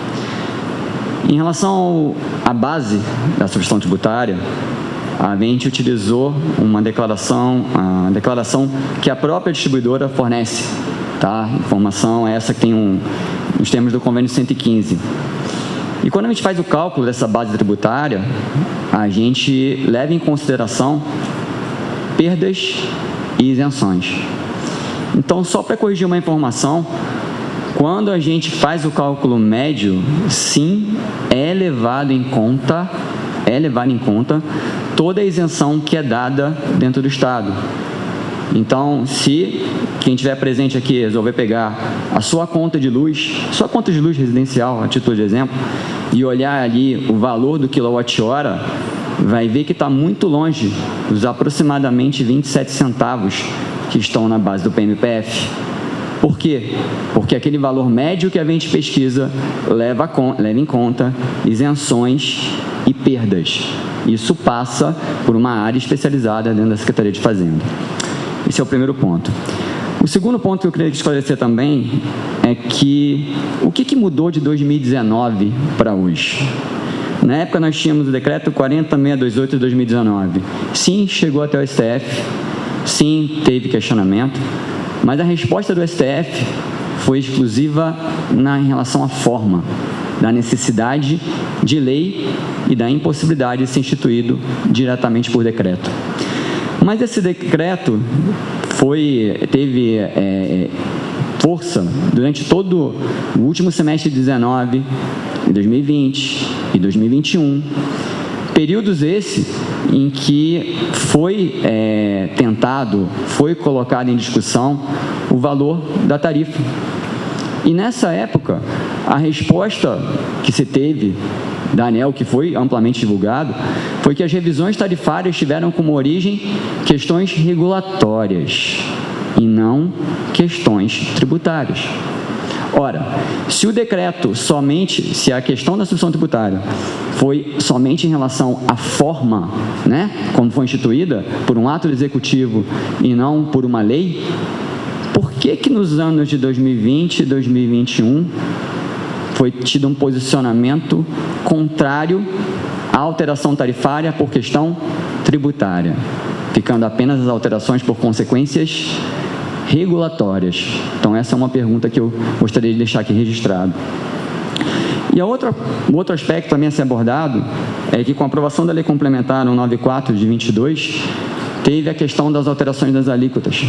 Em relação à base da substituição tributária, a gente utilizou uma declaração, a declaração que a própria distribuidora fornece, tá? Informação essa que tem um, nos termos do convênio 115. E quando a gente faz o cálculo dessa base tributária, a gente leva em consideração perdas e isenções. Então, só para corrigir uma informação, quando a gente faz o cálculo médio, sim, é levado em conta, é levado em conta toda a isenção que é dada dentro do Estado. Então, se quem estiver presente aqui resolver pegar a sua conta de luz, sua conta de luz residencial, a título de exemplo, e olhar ali o valor do quilowatt-hora, vai ver que está muito longe dos aproximadamente 27 centavos que estão na base do PMPF. Por quê? Porque aquele valor médio que a gente pesquisa leva, leva em conta isenções e perdas. Isso passa por uma área especializada dentro da Secretaria de Fazenda. Esse é o primeiro ponto. O segundo ponto que eu queria esclarecer também é que o que, que mudou de 2019 para hoje? Na época nós tínhamos o decreto 40628 de 2019. Sim, chegou até o STF, sim, teve questionamento, mas a resposta do STF foi exclusiva na, em relação à forma. da necessidade de lei e da impossibilidade de ser instituído diretamente por decreto. Mas esse decreto foi, teve é, força durante todo o último semestre de 19, 2020 e 2021, períodos esse em que foi é, tentado, foi colocado em discussão o valor da tarifa. E nessa época, a resposta que se teve da ANEL, que foi amplamente divulgado, foi que as revisões tarifárias tiveram como origem questões regulatórias e não questões tributárias. Ora, se o decreto somente, se a questão da substituição tributária foi somente em relação à forma, né, como foi instituída, por um ato executivo e não por uma lei, por que que nos anos de 2020 e 2021 foi tido um posicionamento contrário à alteração tarifária por questão tributária, ficando apenas as alterações por consequências regulatórias. Então, essa é uma pergunta que eu gostaria de deixar aqui registrado. E a outra, o outro aspecto também a ser abordado é que com a aprovação da Lei Complementar 194 de 22, teve a questão das alterações das alíquotas.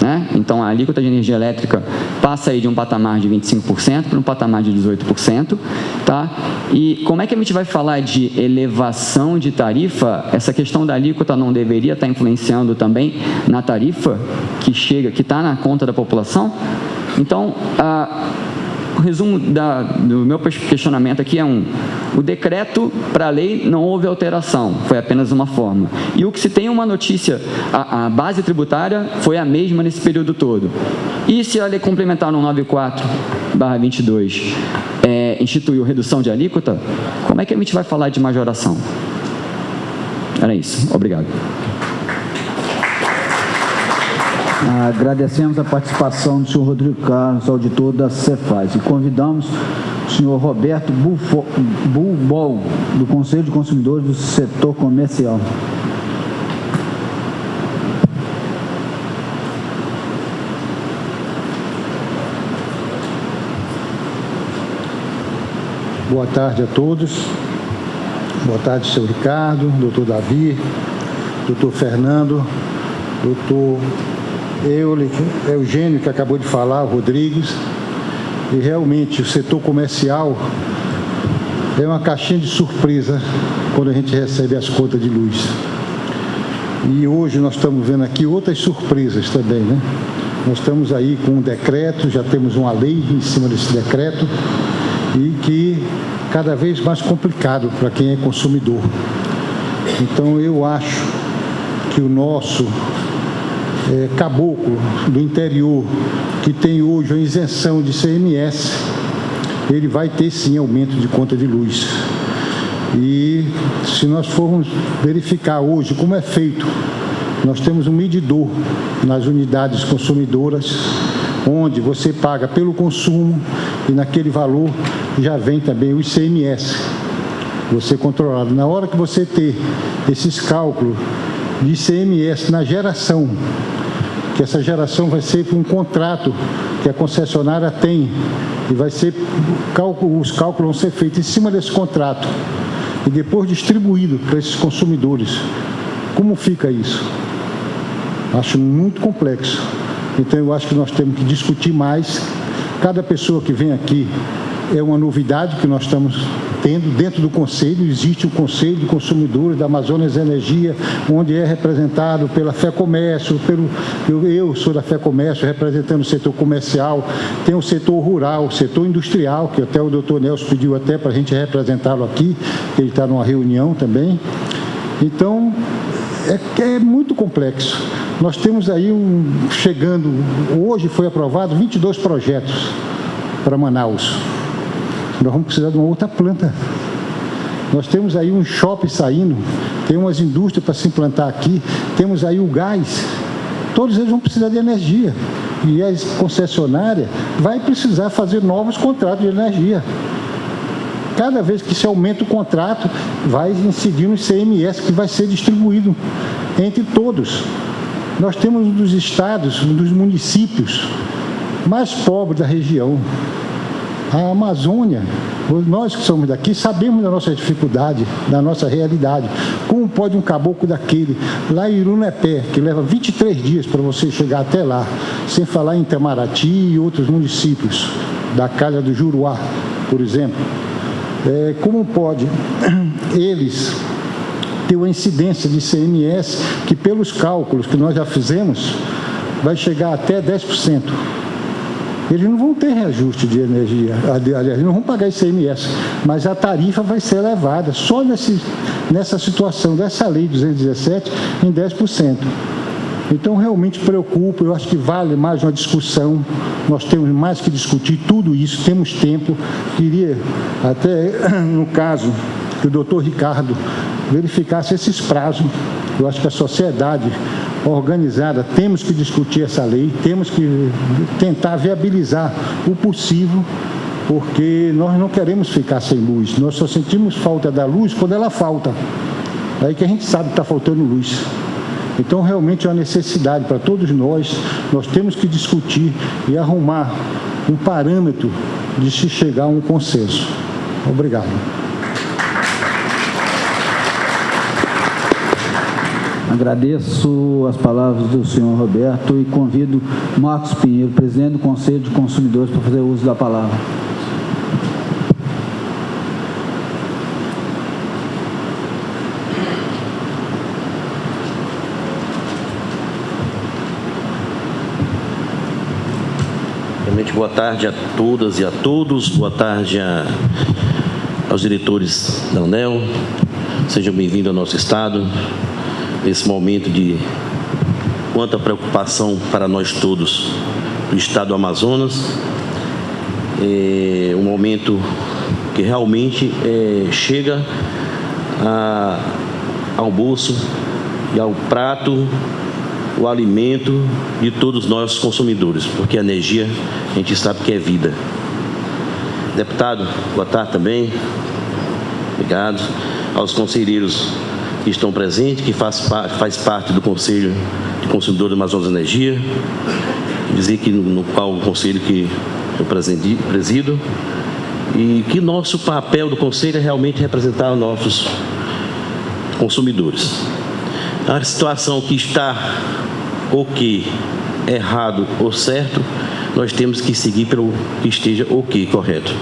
Né? Então, a alíquota de energia elétrica passa aí de um patamar de 25% para um patamar de 18%. Tá? E como é que a gente vai falar de elevação de tarifa? Essa questão da alíquota não deveria estar influenciando também na tarifa que chega, que está na conta da população? Então, a o resumo da, do meu questionamento aqui é um. O decreto para a lei não houve alteração, foi apenas uma forma. E o que se tem uma notícia, a, a base tributária foi a mesma nesse período todo. E se a lei complementar no 94 22 instituiu redução de alíquota, como é que a gente vai falar de majoração? Era isso. Obrigado. Agradecemos a participação do senhor Rodrigo Carlos, auditor da Cefaz, e convidamos o senhor Roberto Bulbol, do Conselho de Consumidores do Setor Comercial. Boa tarde a todos. Boa tarde, senhor Ricardo, doutor Davi, doutor Fernando, doutor Eugênio, que acabou de falar, o Rodrigues, e realmente o setor comercial é uma caixinha de surpresa quando a gente recebe as contas de luz. E hoje nós estamos vendo aqui outras surpresas também, né? Nós estamos aí com um decreto, já temos uma lei em cima desse decreto e que cada vez mais complicado para quem é consumidor. Então eu acho que o nosso é, caboclo do interior, que tem hoje a isenção de CMS, ele vai ter sim aumento de conta de luz. E se nós formos verificar hoje como é feito, nós temos um medidor nas unidades consumidoras, onde você paga pelo consumo e naquele valor já vem também o ICMS, você controlado. Na hora que você ter esses cálculos de ICMS na geração que essa geração vai ser um contrato que a concessionária tem e vai ser os cálculos vão ser feitos em cima desse contrato e depois distribuído para esses consumidores. Como fica isso? Acho muito complexo. Então eu acho que nós temos que discutir mais. Cada pessoa que vem aqui é uma novidade que nós estamos tendo. Dentro do Conselho existe o Conselho de Consumidores da Amazonas Energia, onde é representado pela Fé Comércio, pelo, eu, eu sou da Fé Comércio, representando o setor comercial, tem o setor rural, o setor industrial, que até o doutor Nelson pediu até para a gente representá-lo aqui, ele está numa reunião também. Então, é, é muito complexo. Nós temos aí um, chegando, hoje foi aprovado 22 projetos para Manaus nós vamos precisar de uma outra planta. Nós temos aí um shopping saindo, tem umas indústrias para se implantar aqui, temos aí o gás, todos eles vão precisar de energia. E a concessionária vai precisar fazer novos contratos de energia. Cada vez que se aumenta o contrato, vai incidir no ICMS, que vai ser distribuído entre todos. Nós temos um dos estados, um dos municípios mais pobres da região. A Amazônia, nós que somos daqui, sabemos da nossa dificuldade, da nossa realidade. Como pode um caboclo daquele, lá em Irunepé, que leva 23 dias para você chegar até lá, sem falar em Itamaraty e outros municípios, da Calha do Juruá, por exemplo. É, como pode eles ter uma incidência de CMS que, pelos cálculos que nós já fizemos, vai chegar até 10% eles não vão ter reajuste de energia, aliás, não vão pagar ICMS, mas a tarifa vai ser elevada. Só nesse, nessa situação dessa lei 217 em 10%. Então, realmente preocupa, eu acho que vale mais uma discussão, nós temos mais que discutir tudo isso, temos tempo. Queria, até no caso, que o doutor Ricardo verificasse esses prazos, eu acho que a sociedade organizada, temos que discutir essa lei, temos que tentar viabilizar o possível, porque nós não queremos ficar sem luz, nós só sentimos falta da luz quando ela falta. Aí que a gente sabe que está faltando luz. Então, realmente é uma necessidade para todos nós, nós temos que discutir e arrumar um parâmetro de se chegar a um consenso. Obrigado. Agradeço as palavras do senhor Roberto e convido Marcos Pinheiro, presidente do Conselho de Consumidores, para fazer uso da palavra. Boa tarde a todas e a todos, boa tarde a, aos diretores da UNEL, sejam bem-vindos ao nosso Estado, nesse momento de quanta preocupação para nós todos do Estado do Amazonas. É um momento que realmente é, chega a, ao bolso e ao prato o alimento de todos nós consumidores, porque a energia a gente sabe que é vida. Deputado, boa tarde também. Obrigado. Aos conselheiros que estão presentes, que faz, faz parte do Conselho de Consumidores do Amazonas Energia, dizer que no, no qual o conselho que eu presido, e que nosso papel do conselho é realmente representar os nossos consumidores. A situação que está ok, errado ou certo, nós temos que seguir pelo que esteja ok, correto.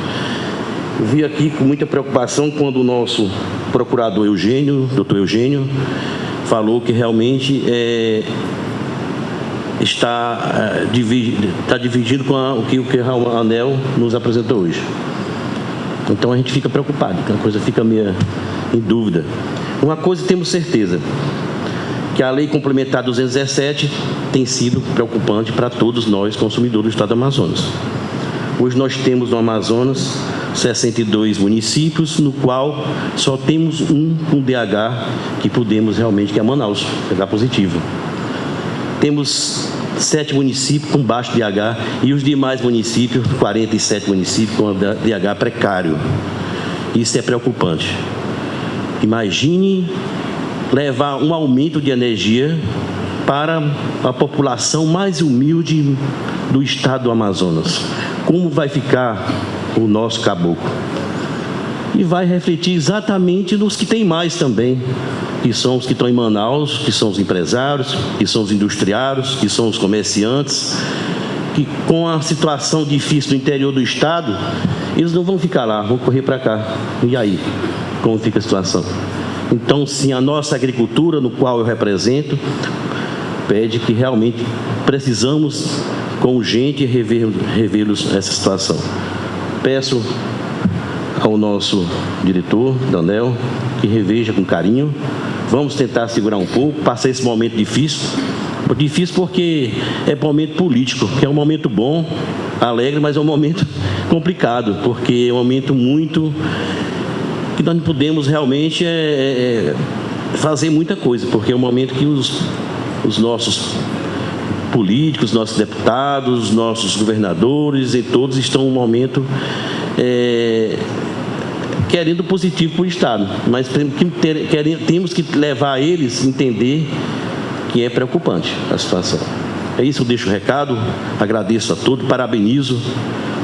Vi aqui com muita preocupação quando o nosso procurador Eugênio, doutor Eugênio, falou que realmente é, está, é, está dividindo com a, o que o que ANEL nos apresentou hoje. Então a gente fica preocupado, a coisa fica meio em dúvida. Uma coisa temos certeza, que a lei complementar 217 tem sido preocupante para todos nós, consumidores do Estado do Amazonas. Hoje nós temos no Amazonas 62 municípios, no qual só temos um com DH que podemos realmente, que é Manaus, pegar positivo. Temos sete municípios com baixo DH e os demais municípios, 47 municípios com DH precário. Isso é preocupante. Imagine levar um aumento de energia para a população mais humilde do estado do Amazonas. Como vai ficar o nosso caboclo. E vai refletir exatamente nos que tem mais também, que são os que estão em Manaus, que são os empresários, que são os industriários, que são os comerciantes, que com a situação difícil do interior do estado, eles não vão ficar lá, vão correr para cá. E aí, como fica a situação? Então, sim, a nossa agricultura, no qual eu represento, pede que realmente precisamos, com gente, rever-los essa situação. Peço ao nosso diretor, Danel, que reveja com carinho. Vamos tentar segurar um pouco, passar esse momento difícil. Difícil porque é momento político, que é um momento bom, alegre, mas é um momento complicado, porque é um momento muito que nós não podemos realmente é, é, é, fazer muita coisa, porque é um momento que os, os nossos políticos, nossos deputados, nossos governadores e todos estão no momento é, querendo positivo para o Estado, mas temos que levar eles a entender que é preocupante a situação. É isso, eu deixo o recado, agradeço a todos, parabenizo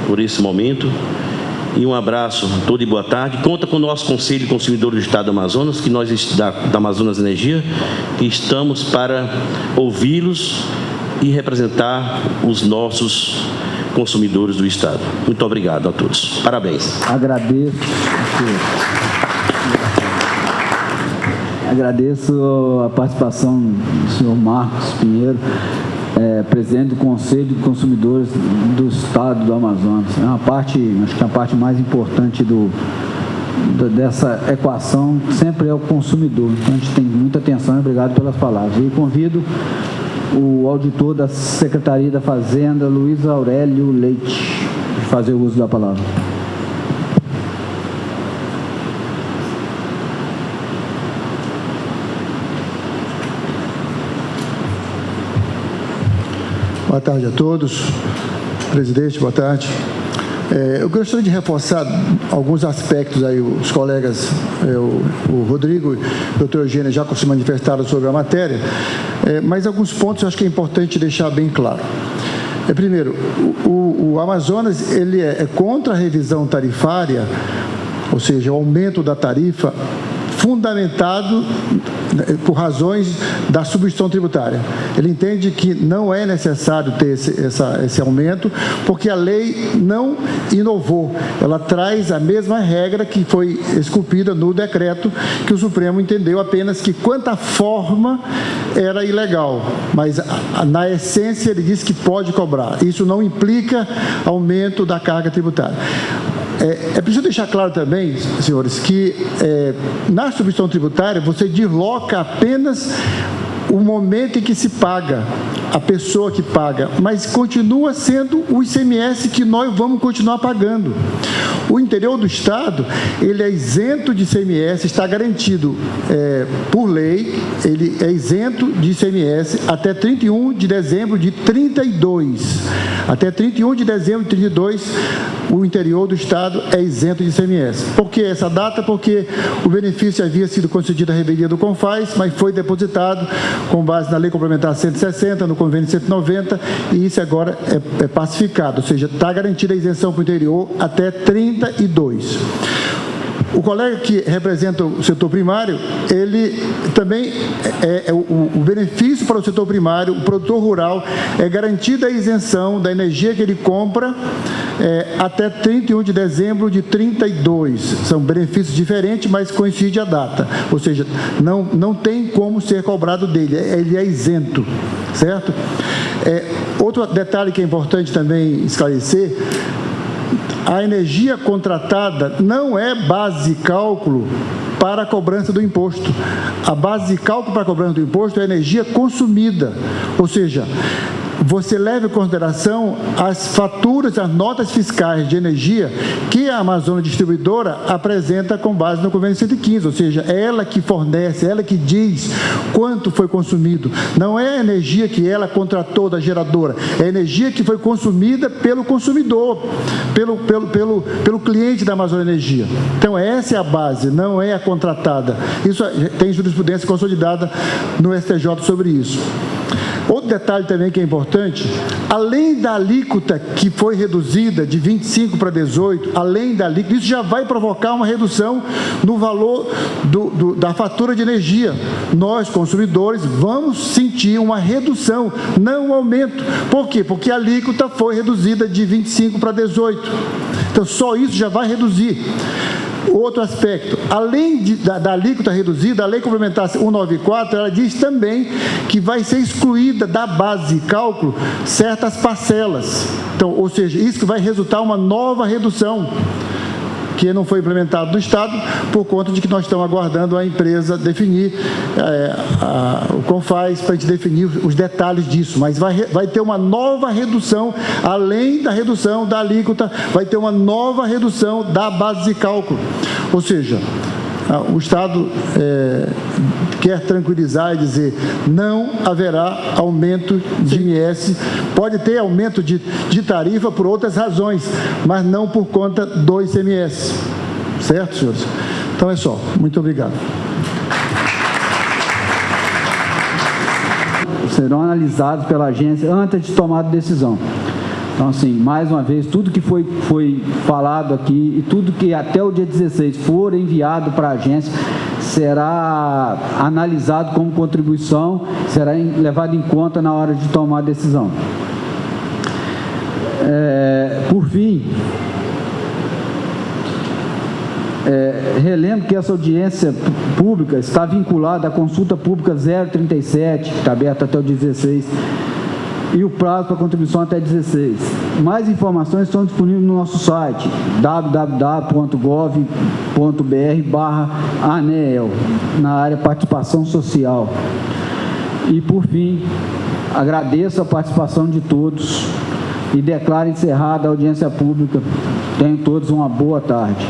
por esse momento e um abraço a todos e boa tarde. Conta com o nosso Conselho de Consumidores do Estado do Amazonas, que nós da, da Amazonas Energia, que estamos para ouvi-los e representar os nossos consumidores do Estado. Muito obrigado a todos. Parabéns. Agradeço. Agradeço a participação do senhor Marcos Pinheiro, é, presidente do Conselho de Consumidores do Estado do Amazonas. É uma parte, acho que é a parte mais importante do, dessa equação sempre é o consumidor. Então a gente tem muita atenção obrigado pelas palavras. E convido o auditor da Secretaria da Fazenda, Luiz Aurélio Leite, de fazer uso da palavra. Boa tarde a todos. Presidente, boa tarde. É, eu gostaria de reforçar alguns aspectos aí, os colegas, é, o, o, Rodrigo e o doutor Eugênio já se manifestaram sobre a matéria, é, mas alguns pontos eu acho que é importante deixar bem claro. É, primeiro, o, o Amazonas ele é, é contra a revisão tarifária, ou seja, o aumento da tarifa fundamentado né, por razões da substituição tributária. Ele entende que não é necessário ter esse, essa, esse aumento, porque a lei não inovou. Ela traz a mesma regra que foi esculpida no decreto, que o Supremo entendeu apenas que quanto à forma era ilegal, mas na essência ele diz que pode cobrar. Isso não implica aumento da carga tributária. É, é preciso deixar claro também, senhores, que é, na substituição tributária você desloca apenas o momento em que se paga, a pessoa que paga, mas continua sendo o ICMS que nós vamos continuar pagando. O interior do Estado, ele é isento de ICMS, está garantido é, por lei, ele é isento de ICMS até 31 de dezembro de 32. Até 31 de dezembro de 32, o interior do Estado é isento de ICMS. Por que essa data? Porque o benefício havia sido concedido à revelia do CONFAS, mas foi depositado com base na Lei Complementar 160, no Convênio 190, e isso agora é, é pacificado, ou seja, está garantida a isenção para o interior até 32. O colega que representa o setor primário, ele também é, é o, o, benefício para o setor primário, o produtor rural, é garantida a isenção da energia que ele compra é, até 31 de dezembro de 32. São benefícios diferentes, mas coincide a data. Ou seja, não, não tem como ser cobrado dele, é, ele é isento, certo? É, outro detalhe que é importante também esclarecer a energia contratada não é base de cálculo para a cobrança do imposto. A base de cálculo para a cobrança do imposto é a energia consumida, ou seja, você leva em consideração as faturas, as notas fiscais de energia que a Amazônia Distribuidora apresenta com base no convênio 115, ou seja, é ela que fornece, é ela que diz quanto foi consumido. Não é a energia que ela contratou da geradora, é a energia que foi consumida pelo consumidor, pelo, pelo, pelo, pelo cliente da Amazônia Energia. Então, essa é a base, não é a contratada. Isso tem jurisprudência consolidada no STJ sobre isso. Outro detalhe também que é importante, além da alíquota que foi reduzida de 25 para 18, além da alíquota, isso já vai provocar uma redução no valor do, do, da fatura de energia. Nós, consumidores, vamos sentir uma redução, não um aumento. Por quê? Porque a alíquota foi reduzida de 25 para 18. Então, só isso já vai reduzir. Outro aspecto, além de, da, da alíquota reduzida, a lei complementar 194, ela diz também que vai ser excluída da base de cálculo certas parcelas. Então, ou seja, isso vai resultar uma nova redução que não foi implementado no Estado, por conta de que nós estamos aguardando a empresa definir, é, a, o CONFAS, para a gente definir os detalhes disso. Mas vai, vai ter uma nova redução, além da redução da alíquota, vai ter uma nova redução da base de cálculo. Ou seja, o Estado é, quer tranquilizar e dizer não haverá aumento de IMS, pode ter aumento de, de tarifa por outras razões, mas não por conta do ICMS. Certo, senhores? Então é só. Muito obrigado. Serão analisados pela agência antes de tomar a decisão. Então, assim, mais uma vez, tudo que foi, foi falado aqui e tudo que até o dia 16 for enviado para a agência será analisado como contribuição, será levado em conta na hora de tomar a decisão. É, por fim, é, relembro que essa audiência pública está vinculada à consulta pública 037, que está aberta até o 16, e o prazo para contribuição até 16. Mais informações estão disponíveis no nosso site www.gov.br ANEL, na área participação social. E, por fim, agradeço a participação de todos e declaro encerrada a audiência pública. Tenham todos uma boa tarde.